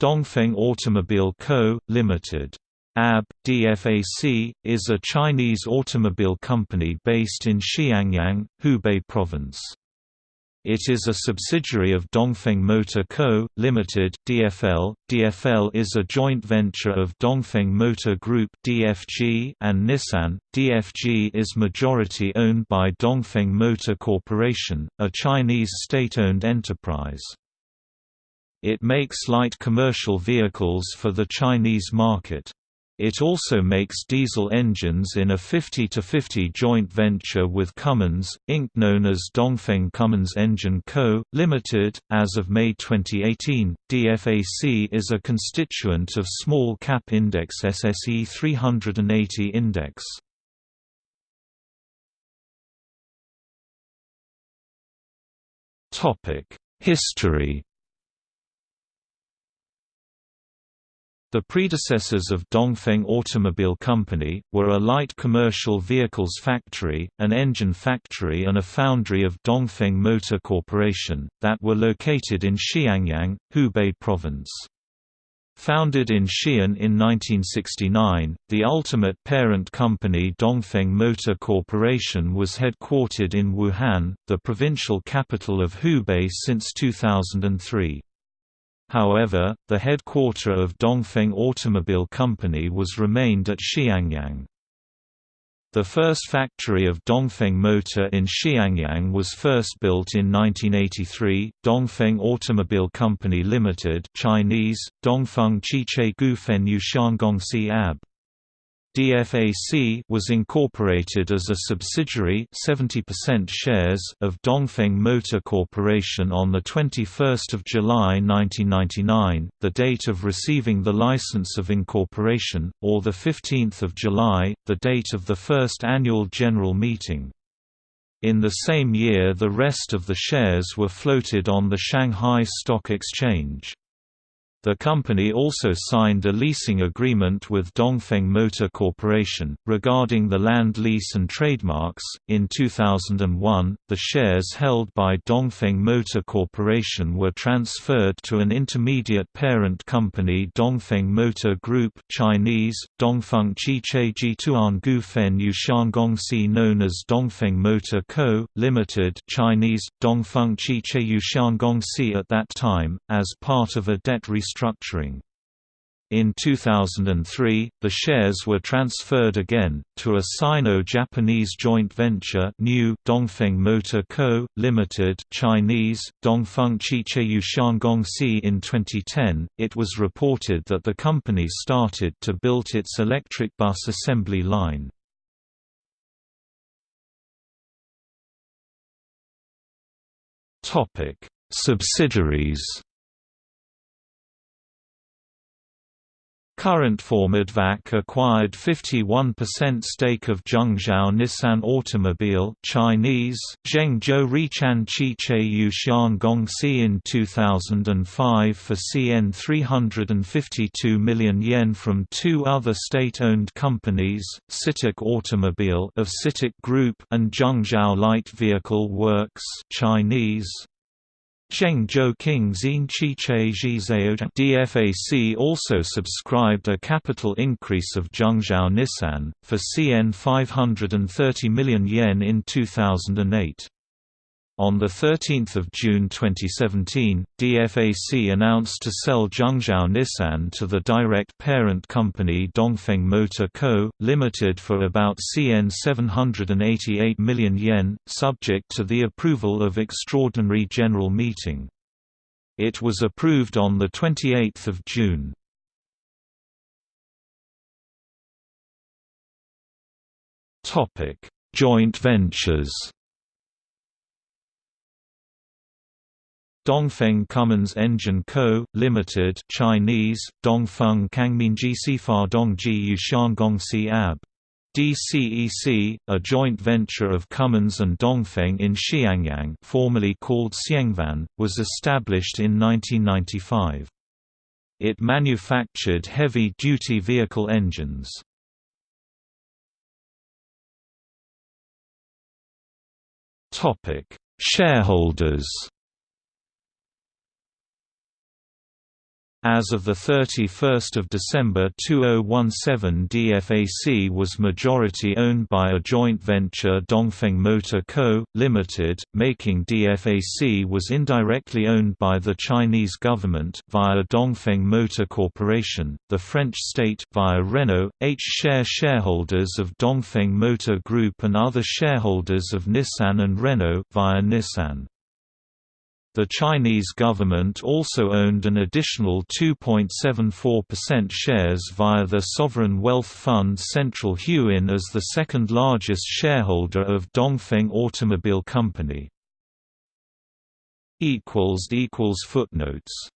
Dongfeng Automobile Co., Ltd. AB, DFAC, is a Chinese automobile company based in Xiangyang, Hubei Province. It is a subsidiary of Dongfeng Motor Co., Ltd. (DFL). DFL is a joint venture of Dongfeng Motor Group (DFG) and Nissan. DFG is majority owned by Dongfeng Motor Corporation, a Chinese state-owned enterprise. It makes light commercial vehicles for the Chinese market. It also makes diesel engines in a 50-50 joint venture with Cummins, Inc. known as Dongfeng Cummins Engine Co., Limited. As of May 2018, DFAC is a constituent of small cap index SSE 380 index. History The predecessors of Dongfeng Automobile Company, were a light commercial vehicles factory, an engine factory and a foundry of Dongfeng Motor Corporation, that were located in Xiangyang, Hubei Province. Founded in Xi'an in 1969, the ultimate parent company Dongfeng Motor Corporation was headquartered in Wuhan, the provincial capital of Hubei since 2003. However, the headquarter of Dongfeng Automobile Company was remained at Xiangyang. The first factory of Dongfeng Motor in Xiangyang was first built in 1983, Dongfeng Automobile Company Limited Chinese, Dongfeng Qiche Gufen Yushanggongxi AB. DFAC was incorporated as a subsidiary 70% shares of Dongfeng Motor Corporation on 21 July 1999, the date of receiving the license of incorporation, or 15 July, the date of the first annual general meeting. In the same year the rest of the shares were floated on the Shanghai Stock Exchange. The company also signed a leasing agreement with Dongfeng Motor Corporation, regarding the land lease and trademarks. In 2001, the shares held by Dongfeng Motor Corporation were transferred to an intermediate parent company Dongfeng Motor Group Chinese, Dongfeng Qiche Jituan Gufen Yushanggongxi known as Dongfeng Motor Co., Limited Chinese, Dongfeng Qiche Yushanggongxi at that time, as part of a debt restructuring restructuring. In 2003, the shares were transferred again, to a Sino-Japanese joint venture new Dongfeng Motor Co., Limited Chinese, Dongfeng Qiche Yushanggongxi in 2010, it was reported that the company started to build its electric bus assembly line. Subsidiaries Current Formadvac acquired 51% stake of Zhengzhou Nissan Automobile Chinese, Zhengzhou Richan Qiche Yushan Gongxi in 2005 for CN 352 million yen from two other state-owned companies, CITIC Automobile of CITIC Group and Zhengzhou Light Vehicle Works Chinese, Zhengzhou King DFAC also subscribed a capital increase of Zhengzhou Nissan, for CN 530 million yen in 2008. On 13 June 2017, DFAC announced to sell Zhengzhou Nissan to the direct parent company Dongfeng Motor Co., Limited for about CN 788 million yen, subject to the approval of Extraordinary General Meeting. It was approved on 28 June. Joint ventures Dongfeng Cummins Engine Co., Limited Chinese, Dongfeng Kangminji Sifar Dongji Yushanggongxi Ab. DCEC, a joint venture of Cummins and Dongfeng in Xiangyang formerly called Xiangfan, was established in 1995. It manufactured heavy-duty vehicle engines. Shareholders As of 31 December 2017 DFAC was majority owned by a joint venture Dongfeng Motor Co., Limited, making DFAC was indirectly owned by the Chinese government via Dongfeng Motor Corporation, the French state via Renault, H-share shareholders of Dongfeng Motor Group and other shareholders of Nissan and Renault via Nissan. The Chinese government also owned an additional 2.74% shares via the sovereign wealth fund Central Huijin as the second largest shareholder of Dongfeng Automobile Company. Footnotes